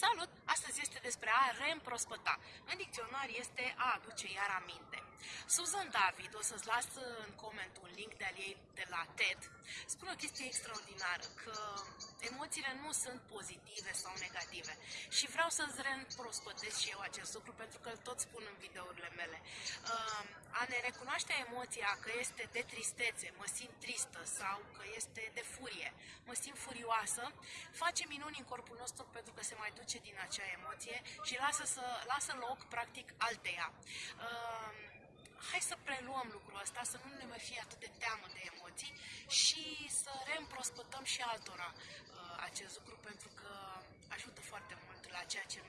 Salut! Astăzi este despre a reîmprospăta. În dicționar este a aduce iar aminte. Susan David, o să-ți las în coment un link de al ei de la TED, spune o chestie extraordinară, că emoțiile nu sunt pozitive sau negative. Și vreau să-ți reîmprospătesc și eu acest lucru, pentru că îl tot spun în videourile mele. Uh, a ne recunoaște emoția că este de tristețe, mă simt tristă, sau că este de furie, mă simt furioasă, face minuni în corpul nostru pentru că se mai duce din acea emoție și lasă, să, lasă loc, practic, alteia. Uh, hai să preluăm lucrul ăsta, să nu ne mai fie atât de teamă de emoții și să reîmprospătăm și altora uh, acest lucru pentru că ajută foarte mult la ceea ce